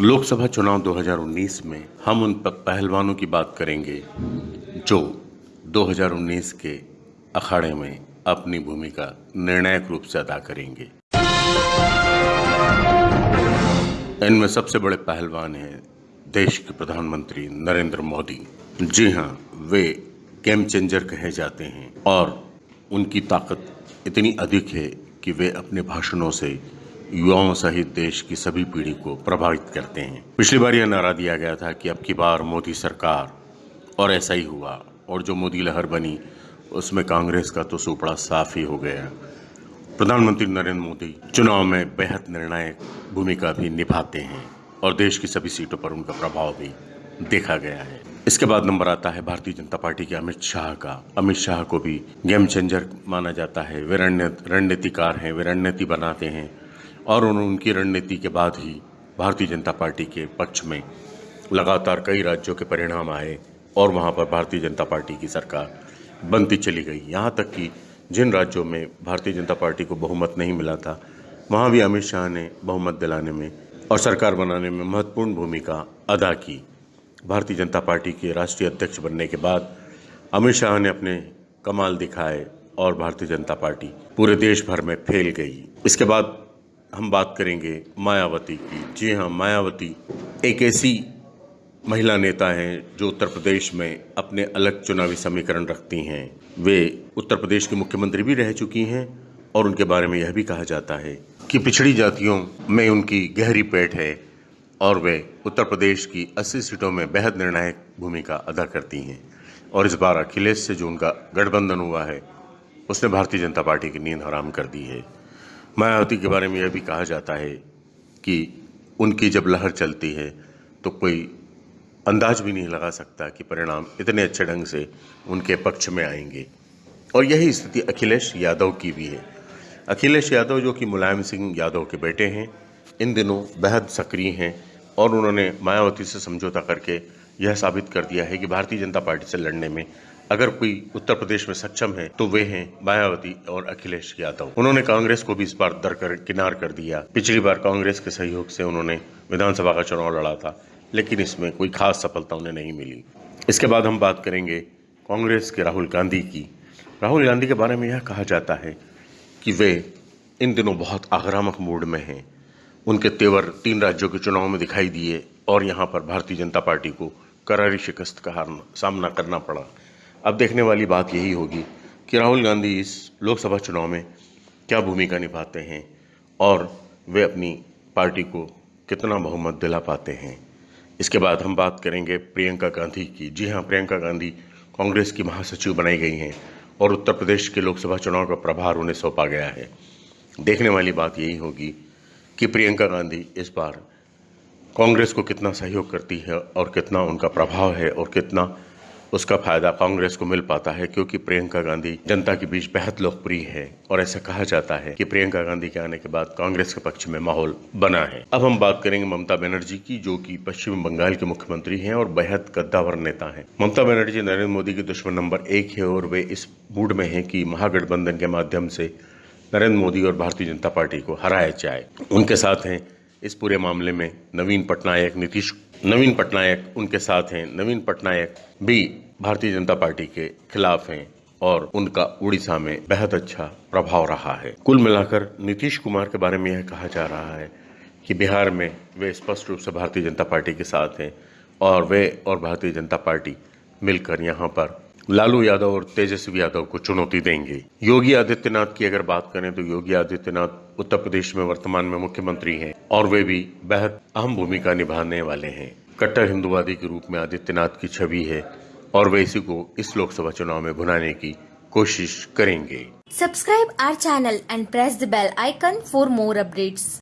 लोकसभा चुनाव 2019 में हम उन पहलवानों की बात करेंगे जो 2019 के अखाड़े में अपनी भूमिका निर्णायक रूप से अदा करेंगे। इनमें सबसे बड़े पहलवान हैं देश के प्रधानमंत्री नरेंद्र मोदी। जी हाँ, वे गेम चेंजर कहे जाते हैं और उनकी ताकत इतनी अधिक है कि वे अपने भाषणों से युवाओं सहित देश की सभी पीढ़ी को प्रभावित करते हैं। पिछली बार यह नारा दिया गया था कि अब की बार मोदी सरकार, और ऐसा ही हुआ, और जो मोदी लहर बनी, उसमें कांग्रेस का तो सुपड़ा साफ़ ही हो गया। प्रधानमंत्री नरेंद्र मोदी चुनाव में बेहद निर्णायक भूमिका भी निभाते हैं, और देश की सभी सीटों पर उनका प्रभाव भी देखा गया है। इसके बाद नंबर आता है भारतीय जनता पार्टी के अमित शाह का। अमित शाह को भी गेम चेंजर माना जाता है। वे रणनीतिकार हैं, वे रणनीति बनाते हैं और उन- उनकी रणनीति के बाद ही भारतीय जनता पार्टी के पक्ष में लगातार कई राज्यों के परिणाम आए और वहाँ पर भारतीय जनता पार्टी की सरकार बनती चली गई। यहाँ तक कि जिन राज्यों में भारतीय जनता पार्टी को बहुमत नहीं मिला था, वहाँ भी अमित शाह ने बहुमत दिलाने में और सरकार बनाने में महत्वपूर्ण भूमिका अदा की। भारतीय जनता पार्टी के राष्ट्रीय अध्यक्ष बनने के बाद अमित शाह ने अपने कमाल दिखाए और भारतीय जनता पार्टी पूरे देश भर में फैल गई। इसके बाद हम बात करेंगे मायावती की। जी हाँ मायावती एक ऐसी महिला नेता हैं जो उत्तर प्रदेश में अपने अलग चुनावी समीकरण रखती हैं। वे उत्तर प्रदेश की मुख्यमंत्री भी रह चुकी हैं और उनके बारे में यह भी कहा जाता है कि पिछड़ी जातियों में उनकी गहरी पेट है और वे उत्तर प्रदेश की 80 सीटों में बेहद निर्णायक भूमिका अदा करती हैं। और इस बार अखिलेश से जो उनका गठबंधन हुआ है, उसने भारतीय जनता पार्टी की नींद हराम कर दी है। मायावती के बारे में यह भी कहा जाता है कि उनकी जब लहर चलती है तो कोई अंदाज भी नहीं लगा सकता कि परिणाम इतने अच्छे ढंग से उनके पक्ष में आएँगे। और यही स्थिति अखिलेश यादव की भी है। अखिलेश यादव जो कि मुलायम सिंह यादव के बेटे हैं, इन दिनों बेहद सक्रिय हैं और उन्होंने मायावती से समझौता करके यह साबित कर दिया है कि भारतीय जनता पार्टी से लड़ने में अगर कोई उत्तर प्रदेश में सक्षम है तो वे हैं मायावती और अखिलेश यादव। उन्होंने कांग्रेस को भी इस बार दरकर, किनार कर दिया। पिछली बार कांग्रेस के सहयोग से उन्होंने विधानसभा का चुनाव लड़ा था, लेकिन इसमें कोई खास सफलता उन्हें नहीं मिली। इसके बाद हम बात करेंगे कांग्रेस के राहुल गांधी की। राहुल गांधी के बारे में यह कहा जाता है कि वे इन दिनों बहुत आक्रामक मूड में हैं। उनके तेवर तीन राज्यों के चुनाव में दिखाई दिए और यहाँ पर भारतीय जनता पार्टी को करारी शिकस्त का सामना करना पड़ा। अब देखने वाली बात यही होगी कि राहुल गांधी इस लोकसभा चुनाव में क्या भूमिका निभाते हैं और वे अपनी पार्टी को कितना बहुमत दिला पाते हैं। इसके बाद हम बात करेंगे प्रियंका गांधी की। जी हाँ प्रियंका गांधी कांग्रेस की महासचिव बनाई गई हैं और उत्तर प्रदेश के लोकसभा चुनाव का प्रभार उन्हें सौंपा गया है। देखने वाली बात यही होगी कि प्रियंका गांधी इस बार कांग्रेस को कितना सहयोग करती है और कितना उनका प्रभाव है और कितना उसका फ़ायदा कांग्रेस को मिल पाता है क्योंकि प्रियंका गांधी जनता के बीच बेहद लोकप्रिय है और ऐसा कहा जाता है कि प्रियंका गांधी के आने के बाद कांग्रेस के पक्ष में माहौल बना है। अब हम बात करेंगे ममता बनर्जी की, जो कि पश्चिम बंगाल के मुख्यमंत्री हैं और बेहद गद्दावर नेता हैं। ममता बनर्जी नरेंद्र मोदी के दुश्मन नंबर एक है और वे इस मूड में है की महागठबंधन के माध्यम से नरेंद्र मोदी और भारतीय जनता पार्टी को हराया जाए। उनके साथ हैं इस पूरे मामले में नवीन पटनायक नीतीश नवीन पटनायक उनके साथ हैं। नवीन पटनायक भी भारतीय जनता पार्टी के खिलाफ हैं और उनका उड़ीसा में बेहद अच्छा प्रभाव रहा है। कुल मिलाकर नीतीश कुमार के बारे में यह कहा जा रहा है कि बिहार में वे स्पष्ट रूप से भारतीय जनता पार्टी के साथ हैं और वे और भारतीय जनता पार्टी मिलकर यहाँ पर लालू यादव और तेजस्वी यादव को चुनौती देंगे। योगी आदित्यनाथ की अगर बात करें तो योगी आदित्यनाथ उत्तर प्रदेश में वर्तमान में मुख्यमंत्री हैं और वे भी बेहद अहम भूमिका निभाने वाले हैं। कट्टर हिंदुवादी के रूप में आदित्यनाथ की छवि है और वे इसी को इस लोकसभा चुनाव में भुनाने की कोशिश करेंगे। Subscribe our channel and press the bell icon for more updates.